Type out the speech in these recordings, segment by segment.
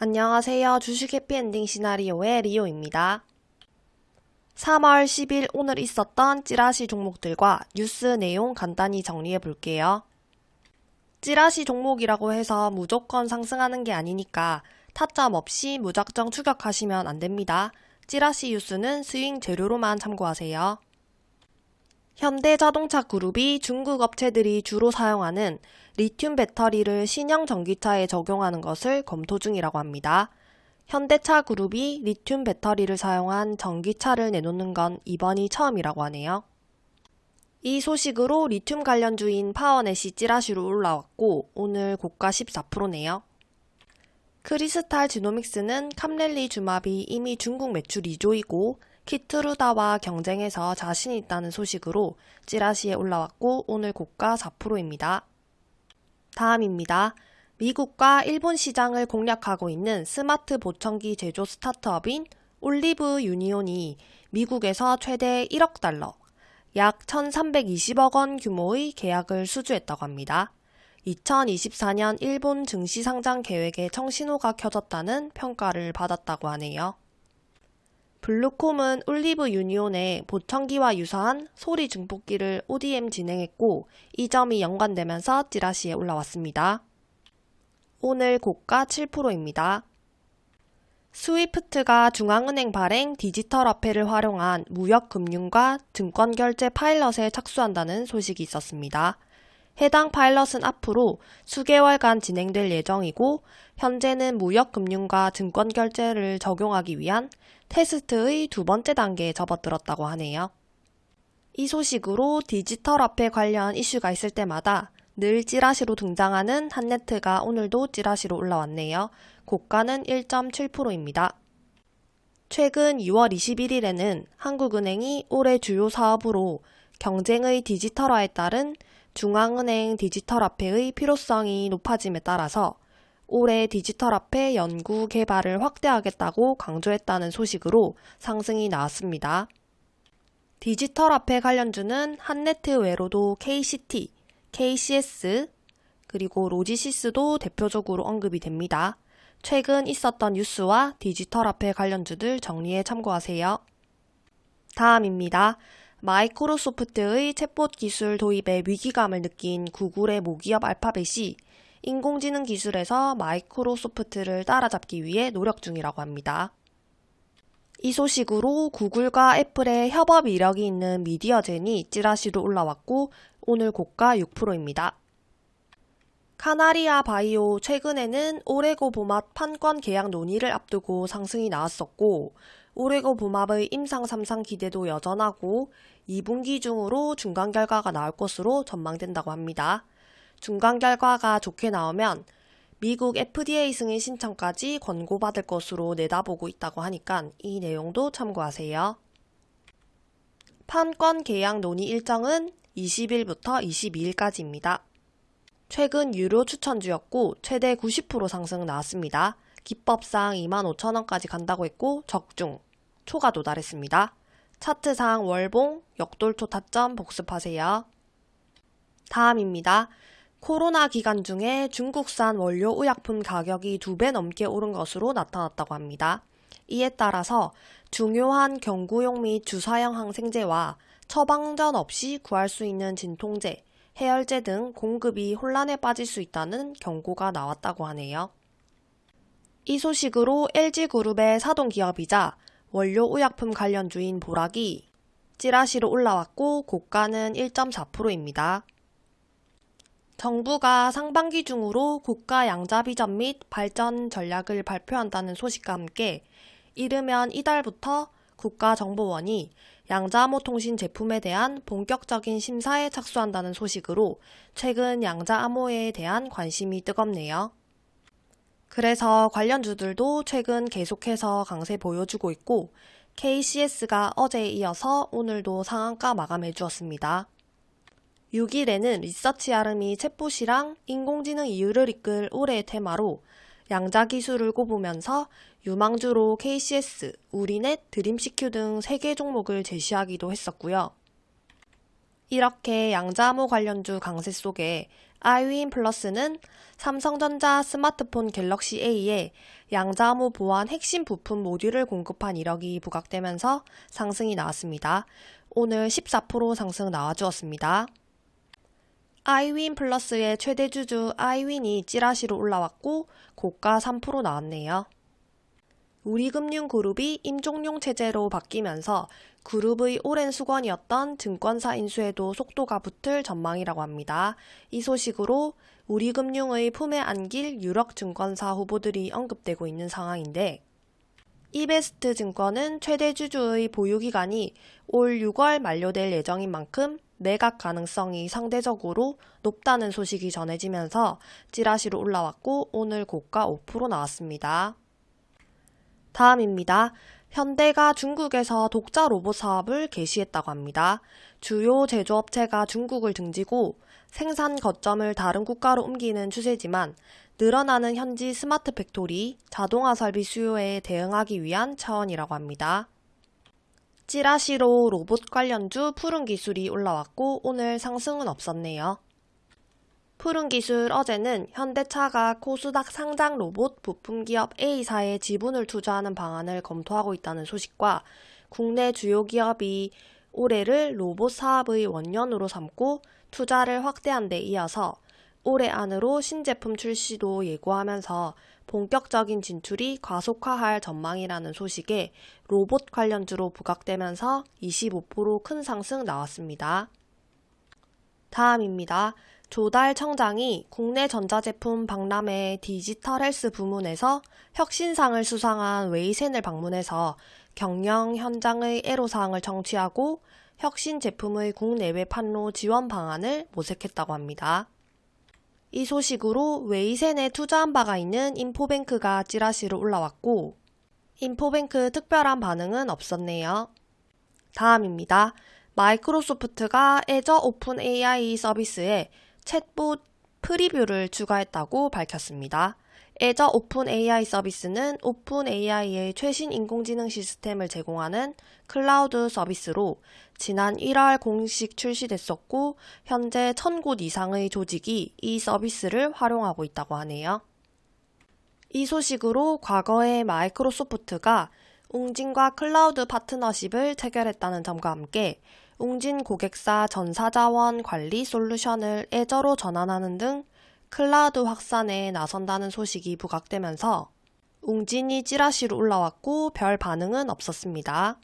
안녕하세요. 주식 해피엔딩 시나리오의 리오입니다. 3월 10일 오늘 있었던 찌라시 종목들과 뉴스 내용 간단히 정리해 볼게요. 찌라시 종목이라고 해서 무조건 상승하는 게 아니니까 타점 없이 무작정 추격하시면 안 됩니다. 찌라시 뉴스는 스윙 재료로만 참고하세요. 현대자동차 그룹이 중국 업체들이 주로 사용하는 리튬 배터리를 신형 전기차에 적용하는 것을 검토 중이라고 합니다. 현대차 그룹이 리튬 배터리를 사용한 전기차를 내놓는 건 이번이 처음이라고 하네요. 이 소식으로 리튬 관련주인 파워넷이 찌라시로 올라왔고 오늘 고가 14%네요. 크리스탈 지노믹스는 캄렐리주맙이 이미 중국 매출 2조이고 키트루다와 경쟁해서 자신 있다는 소식으로 찌라시에 올라왔고 오늘 고가 4%입니다. 다음입니다. 미국과 일본 시장을 공략하고 있는 스마트 보청기 제조 스타트업인 올리브 유니온이 미국에서 최대 1억 달러, 약 1,320억 원 규모의 계약을 수주했다고 합니다. 2024년 일본 증시 상장 계획에 청신호가 켜졌다는 평가를 받았다고 하네요. 블루콤은 올리브 유니온의 보청기와 유사한 소리 증폭기를 ODM 진행했고 이 점이 연관되면서 찌라시에 올라왔습니다. 오늘 고가 7%입니다. 스위프트가 중앙은행 발행 디지털 화폐를 활용한 무역 금융과 증권 결제 파일럿에 착수한다는 소식이 있었습니다. 해당 파일럿은 앞으로 수개월간 진행될 예정이고 현재는 무역금융과 증권결제를 적용하기 위한 테스트의 두 번째 단계에 접어들었다고 하네요. 이 소식으로 디지털 화폐 관련 이슈가 있을 때마다 늘 찌라시로 등장하는 한네트가 오늘도 찌라시로 올라왔네요. 고가는 1.7%입니다. 최근 2월 21일에는 한국은행이 올해 주요 사업으로 경쟁의 디지털화에 따른 중앙은행 디지털화폐의 필요성이 높아짐에 따라서 올해 디지털화폐 연구 개발을 확대하겠다고 강조했다는 소식으로 상승이 나왔습니다. 디지털화폐 관련주는 한네트 외로도 KCT, KCS, 그리고 로지시스도 대표적으로 언급이 됩니다. 최근 있었던 뉴스와 디지털 화폐 관련주들 정리에 참고하세요. 다음입니다. 마이크로소프트의 챗봇 기술 도입에 위기감을 느낀 구글의 모기업 알파벳이 인공지능 기술에서 마이크로소프트를 따라잡기 위해 노력 중이라고 합니다. 이 소식으로 구글과 애플의 협업 이력이 있는 미디어젠이 찌라시로 올라왔고 오늘 고가 6%입니다. 카나리아 바이오 최근에는 오레고 보맛 판권 계약 논의를 앞두고 상승이 나왔었고 오레고 보맙의 임상 3상 기대도 여전하고 2분기 중으로 중간 결과가 나올 것으로 전망된다고 합니다. 중간 결과가 좋게 나오면 미국 FDA 승인 신청까지 권고받을 것으로 내다보고 있다고 하니까 이 내용도 참고하세요. 판권 계약 논의 일정은 20일부터 22일까지입니다. 최근 유료 추천주였고 최대 90% 상승 나왔습니다. 기법상 25,000원까지 간다고 했고 적중, 초가 도달했습니다. 차트상 월봉, 역돌초 타점 복습하세요. 다음입니다. 코로나 기간 중에 중국산 원료 의약품 가격이 두 배 넘게 오른 것으로 나타났다고 합니다. 이에 따라서 중요한 경구용 및 주사형 항생제와 처방전 없이 구할 수 있는 진통제, 해열제 등 공급이 혼란에 빠질 수 있다는 경고가 나왔다고 하네요. 이 소식으로 LG그룹의 사동기업이자 원료 의약품 관련 주인 보락이 찌라시로 올라왔고 고가는 1.4%입니다. 정부가 상반기 중으로 국가 양자 비전 및 발전 전략을 발표한다는 소식과 함께 이르면 이달부터 국가정보원이 양자암호 통신 제품에 대한 본격적인 심사에 착수한다는 소식으로 최근 양자암호에 대한 관심이 뜨겁네요. 그래서 관련주들도 최근 계속해서 강세 보여주고 있고 KCS가 어제에 이어서 오늘도 상한가 마감해 주었습니다. 6일에는 리서치 아름이 챗봇이랑 인공지능 이유를 이끌 올해의 테마로 양자 기술을 꼽으면서 유망주로 KCS, 우리넷, 드림CQ 등 3개 종목을 제시하기도 했었고요. 이렇게 양자암호 관련주 강세 속에 아이윈 플러스는 삼성전자 스마트폰 갤럭시 A에 양자암호 보안 핵심 부품 모듈을 공급한 이력이 부각되면서 상승이 나왔습니다. 오늘 14% 상승 나와주었습니다. 아이윈 플러스의 최대 주주 아이윈이 찌라시로 올라왔고 고가 3% 나왔네요. 우리금융그룹이 임종용 체제로 바뀌면서 그룹의 오랜 수건이었던 증권사 인수에도 속도가 붙을 전망이라고 합니다. 이 소식으로 우리금융의 품에 안길 유력 증권사 후보들이 언급되고 있는 상황인데 이베스트 증권은 최대 주주의 보유기간이 올 6월 만료될 예정인 만큼 매각 가능성이 상대적으로 높다는 소식이 전해지면서 찌라시로 올라왔고 오늘 고가 5% 나왔습니다. 다음입니다. 현대가 중국에서 독자 로봇 사업을 개시했다고 합니다. 주요 제조업체가 중국을 등지고 생산 거점을 다른 국가로 옮기는 추세지만 늘어나는 현지 스마트 팩토리, 자동화 설비 수요에 대응하기 위한 차원이라고 합니다. 찌라시로 로봇 관련주 푸른 기술이 올라왔고 오늘 상승은 없었네요. 푸른 기술 어제는 현대차가 코스닥 상장 로봇 부품 기업 A사에 지분을 투자하는 방안을 검토하고 있다는 소식과 국내 주요 기업이 올해를 로봇 사업의 원년으로 삼고 투자를 확대한 데 이어서 올해 안으로 신제품 출시도 예고하면서 본격적인 진출이 가속화할 전망이라는 소식에 로봇 관련주로 부각되면서 25%큰 상승 나왔습니다. 다음입니다. 조달 청장이 국내 전자제품 박람회 디지털 헬스 부문에서 혁신상을 수상한 웨이센을 방문해서 경영 현장의 애로사항을 청취하고 혁신 제품의 국내외 판로 지원 방안을 모색했다고 합니다. 이 소식으로 웨이센에 투자한 바가 있는 인포뱅크가 찌라시로 올라왔고 인포뱅크 특별한 반응은 없었네요. 다음입니다. 마이크로소프트가 애저 오픈 AI 서비스에 챗봇 프리뷰를 추가했다고 밝혔습니다. 애저 오픈 AI 서비스는 오픈 AI의 최신 인공지능 시스템을 제공하는 클라우드 서비스로 지난 1월 공식 출시됐었고 현재 1000곳 이상의 조직이 이 서비스를 활용하고 있다고 하네요. 이 소식으로 과거에 마이크로소프트가 웅진과 클라우드 파트너십을 체결했다는 점과 함께 웅진 고객사 전사자원 관리 솔루션을 애저로 전환하는 등 클라우드 확산에 나선다는 소식이 부각되면서 웅진이 찌라시로 올라왔고 별 반응은 없었습니다.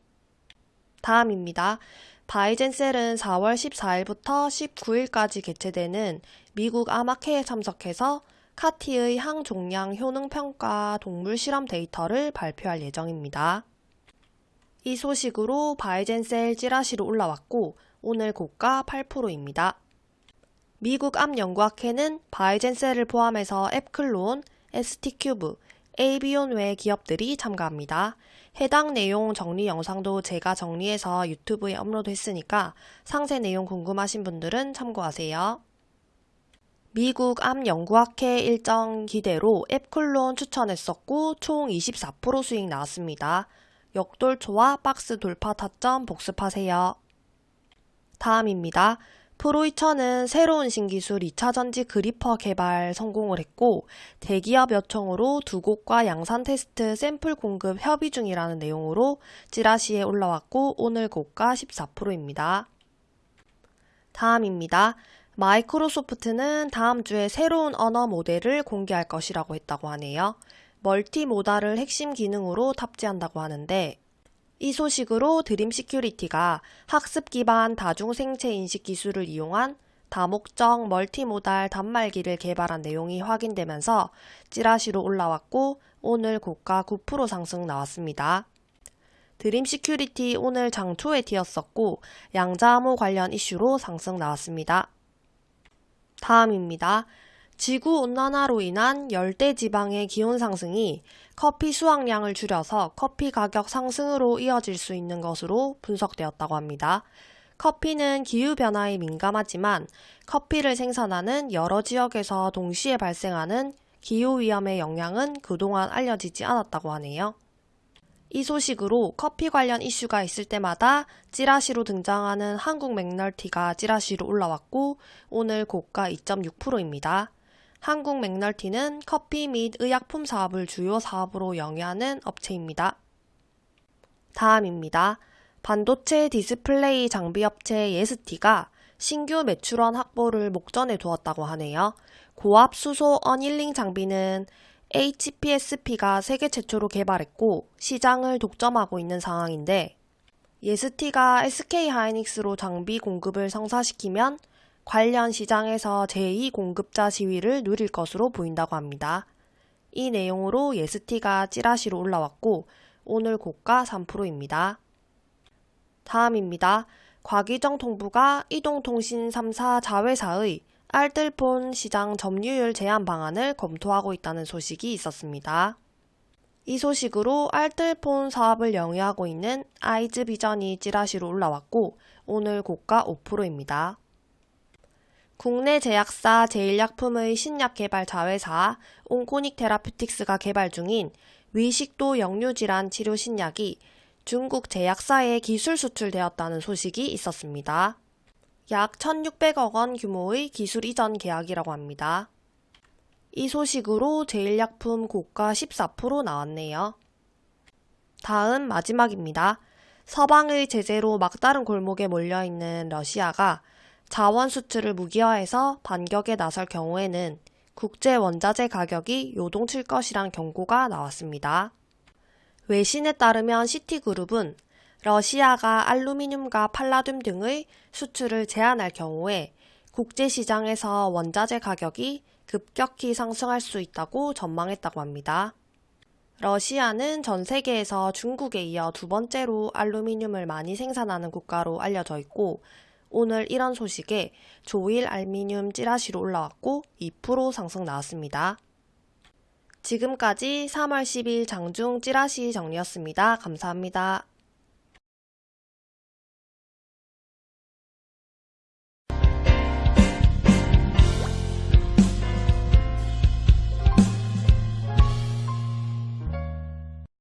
다음입니다. 바이젠셀은 4월 14일부터 19일까지 개최되는 미국 암학회에 참석해서 CAR-T의 항종양 효능평가 동물 실험 데이터를 발표할 예정입니다. 이 소식으로 바이젠셀 찌라시로 올라왔고 오늘 고가 8%입니다. 미국 암연구학회는 바이젠셀을 포함해서 앱클론, ST큐브, 에이비온 외 기업들이 참가합니다. 해당 내용 정리 영상도 제가 정리해서 유튜브에 업로드했으니까 상세 내용 궁금하신 분들은 참고하세요. 미국 암연구학회 일정 기대로 앱클론 추천했었고 총 24% 수익 나왔습니다. 역돌초와 박스 돌파 타점 복습하세요. 다음입니다. 프로이처는 새로운 신기술 2차전지 그리퍼 개발 성공을 했고 대기업 요청으로 두 곳과 양산 테스트 샘플 공급 협의 중이라는 내용으로 찌라시에 올라왔고 오늘 고가 14%입니다. 다음입니다. 마이크로소프트는 다음 주에 새로운 언어 모델을 공개할 것이라고 했다고 하네요. multimodal을 핵심 기능으로 탑재한다고 하는데 이 소식으로 드림 시큐리티가 학습 기반 다중 생체 인식 기술을 이용한 다목적 multimodal 단말기를 개발한 내용이 확인되면서 찌라시로 올라왔고 오늘 고가 9% 상승 나왔습니다. 드림 시큐리티 오늘 장초에 튀었었고 양자암호 관련 이슈로 상승 나왔습니다. 다음입니다. 지구 온난화로 인한 열대 지방의 기온 상승이 커피 수확량을 줄여서 커피 가격 상승으로 이어질 수 있는 것으로 분석되었다고 합니다. 커피는 기후변화에 민감하지만 커피를 생산하는 여러 지역에서 동시에 발생하는 기후위험의 영향은 그동안 알려지지 않았다고 하네요. 이 소식으로 커피 관련 이슈가 있을 때마다 찌라시로 등장하는 한국 맥널티가 찌라시로 올라왔고 오늘 고가 2.6%입니다. 한국 맥널티는 커피 및 의약품 사업을 주요 사업으로 영위하는 업체입니다. 다음입니다. 반도체 디스플레이 장비 업체 예스티가 신규 매출원 확보를 목전에 두었다고 하네요. 고압 수소 어닐링 장비는 HPSP가 세계 최초로 개발했고 시장을 독점하고 있는 상황인데 예스티가 SK 하이닉스로 장비 공급을 성사시키면 관련 시장에서 제2공급자 지위를 누릴 것으로 보인다고 합니다. 이 내용으로 예스티가 찌라시로 올라왔고 오늘 고가 3%입니다. 다음입니다. 과기정 통부가 이동통신 3사 자회사의 알뜰폰 시장 점유율 제한 방안을 검토하고 있다는 소식이 있었습니다. 이 소식으로 알뜰폰 사업을 영위하고 있는 아이즈비전이 찌라시로 올라왔고 오늘 고가 5%입니다. 국내 제약사 제일약품의 신약 개발 자회사 온코닉 테라퓨틱스가 개발 중인 위식도 역류질환 치료 신약이 중국 제약사에 기술 수출되었다는 소식이 있었습니다. 약 1,600억 원 규모의 기술 이전 계약이라고 합니다. 이 소식으로 제일약품 고가 14% 나왔네요. 다음 마지막입니다. 서방의 제재로 막다른 골목에 몰려있는 러시아가 자원 수출을 무기화해서 반격에 나설 경우에는 국제 원자재 가격이 요동칠 것이란 경고가 나왔습니다. 외신에 따르면 시티그룹은 러시아가 알루미늄과 팔라듐 등의 수출을 제한할 경우에 국제시장에서 원자재 가격이 급격히 상승할 수 있다고 전망했다고 합니다. 러시아는 전 세계에서 중국에 이어 두 번째로 알루미늄을 많이 생산하는 국가로 알려져 있고 오늘 이런 소식에 조일 알미늄 찌라시로 올라왔고 2% 상승 나왔습니다. 지금까지 3월 10일 장중 찌라시 정리였습니다. 감사합니다.